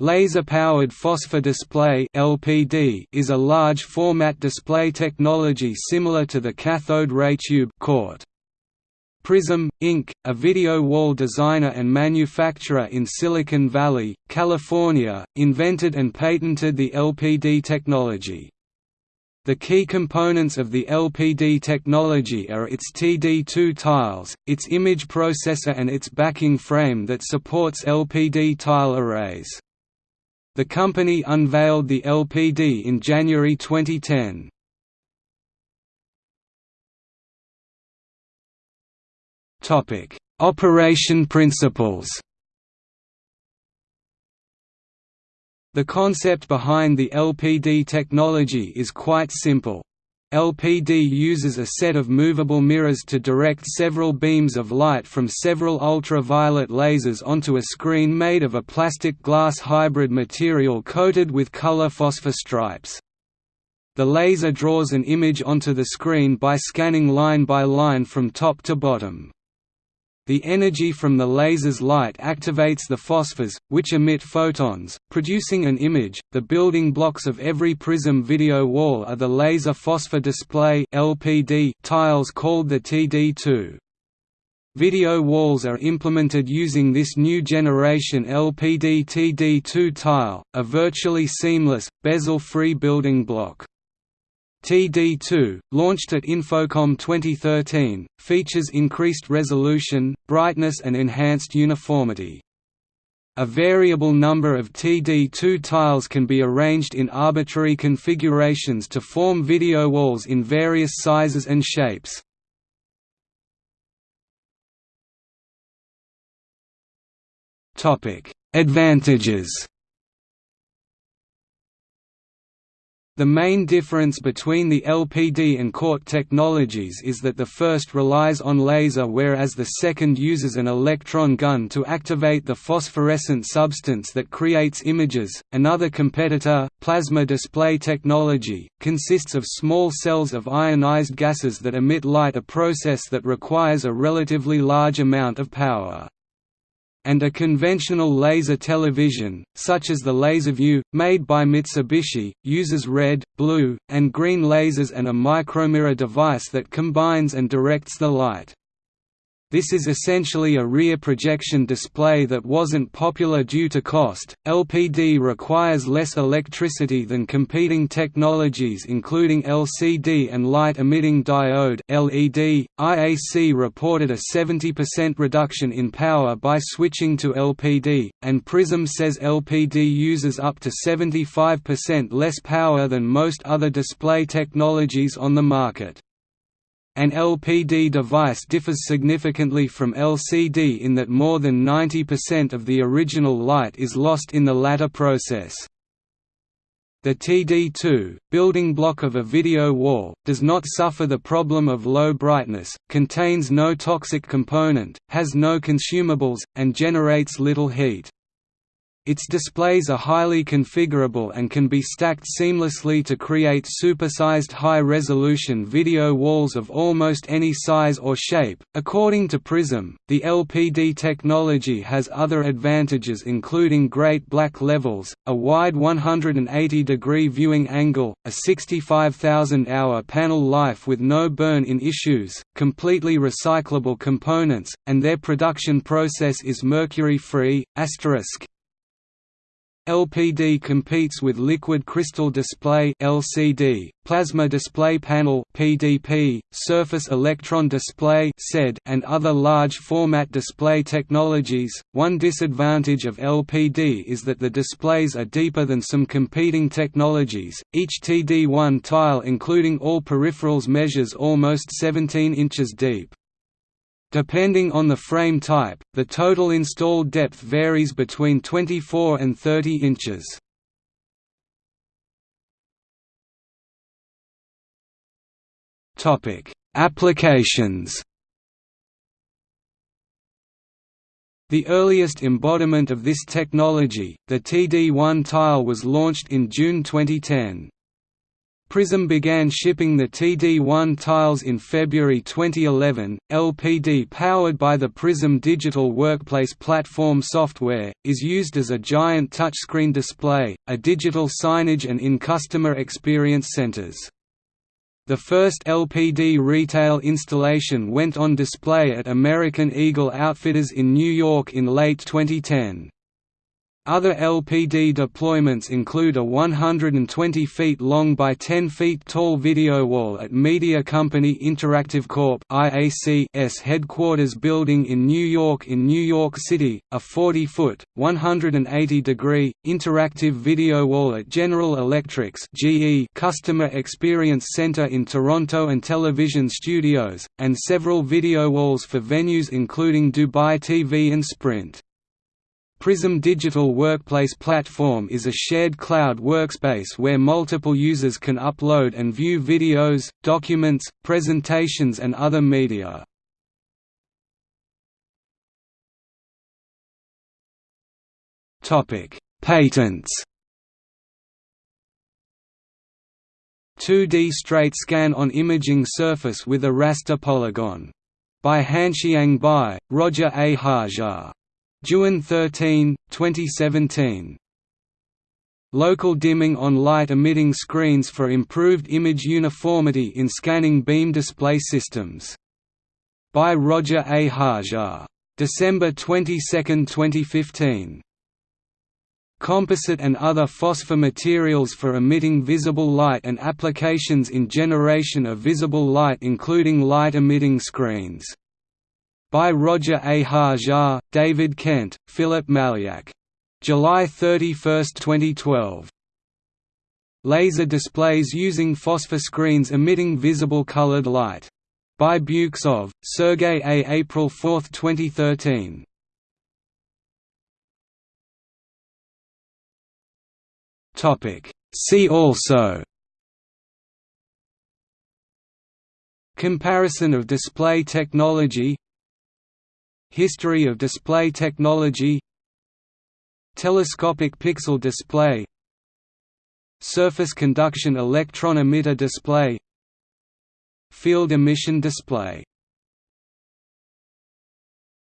Laser-powered phosphor display (LPD) is a large-format display technology similar to the cathode ray tube (CRT). Prysm, Inc., a video wall designer and manufacturer in Silicon Valley, California, invented and patented the LPD technology. The key components of the LPD technology are its TD2 tiles, its image processor and its backing frame that supports LPD tile arrays. The company unveiled the LPD in January 2010. Topic: Operation principles. The concept behind the LPD technology is quite simple. LPD uses a set of movable mirrors to direct several beams of light from several ultraviolet lasers onto a screen made of a plastic glass hybrid material coated with color phosphor stripes. The laser draws an image onto the screen by scanning line by line from top to bottom. The energy from the laser's light activates the phosphors, which emit photons, producing an image. The building blocks of every Prysm video wall are the laser phosphor display (LPD) tiles called the TD2. Video walls are implemented using this new generation LPD TD2 tile, a virtually seamless, bezel-free building block. TD2, launched at InfoComm 2013, features increased resolution, brightness and enhanced uniformity. A variable number of TD2 tiles can be arranged in arbitrary configurations to form video walls in various sizes and shapes. Advantages The main difference between the LPD and CRT technologies is that the first relies on laser whereas the second uses an electron gun to activate the phosphorescent substance that creates images. Another competitor, plasma display technology, consists of small cells of ionized gases that emit light, a process that requires a relatively large amount of power and a conventional laser television, such as the LaserView, made by Mitsubishi, uses red, blue, and green lasers and a micromirror device that combines and directs the light. This is essentially a rear projection display that wasn't popular due to cost. LPD requires less electricity than competing technologies including LCD and light emitting diode (LED). IAC reported a 70% reduction in power by switching to LPD, and Prysm says LPD uses up to 75% less power than most other display technologies on the market. An LPD device differs significantly from LCD in that more than 90% of the original light is lost in the latter process. The TD2, building block of a video wall, does not suffer the problem of low brightness, contains no toxic component, has no consumables, and generates little heat. Its displays are highly configurable and can be stacked seamlessly to create supersized high-resolution video walls of almost any size or shape. According to Prysm, the LPD technology has other advantages including great black levels, a wide 180-degree viewing angle, a 65,000-hour panel life with no burn-in issues, completely recyclable components, and their production process is mercury-free. Asterisk LPD competes with liquid crystal display (LCD), plasma display panel (PDP), surface electron display (SED), and other large format display technologies. One disadvantage of LPD is that the displays are deeper than some competing technologies. Each TD1 tile including all peripherals measures almost 17 inches deep. Depending on the frame type, the total installed depth varies between 24 and 30 inches. Applications. The earliest embodiment of this technology, the TD1 tile was launched in June 2010. Prysm began shipping the TD1 tiles in February 2011. LPD powered by the Prysm digital workplace platform software, is used as a giant touchscreen display, a digital signage and in customer experience centers. The first LPD retail installation went on display at American Eagle Outfitters in New York in late 2010. Other LPD deployments include a 120 feet long by 10 feet tall video wall at Media Company Interactive Corp. IAC's headquarters building in New York in New York City, a 40-foot, 180-degree, interactive video wall at General Electric's GE Customer Experience Center in Toronto and television studios, and several video walls for venues including Dubai TV and Sprint. Prysm Digital Workplace Platform is a shared cloud workspace where multiple users can upload and view videos, documents, presentations and other media. Patents 2D straight scan on imaging surface with a raster polygon. By Hanxiang Bai, Roger A. Hajar Juin 13, 2017. Local dimming on light-emitting screens for improved image uniformity in scanning beam display systems. By Roger A. Hajar. December 22, 2015. Composite and other phosphor materials for emitting visible light and applications in generation of visible light including light-emitting screens by Roger A. Hajar, David Kent, Philip Malyak. July 31, 2012. Laser displays using phosphor screens emitting visible colored light. By Buksov, Sergey A. April 4, 2013. See also Comparison of display technology History of display technology Telescopic pixel display Surface conduction electron emitter display Field emission display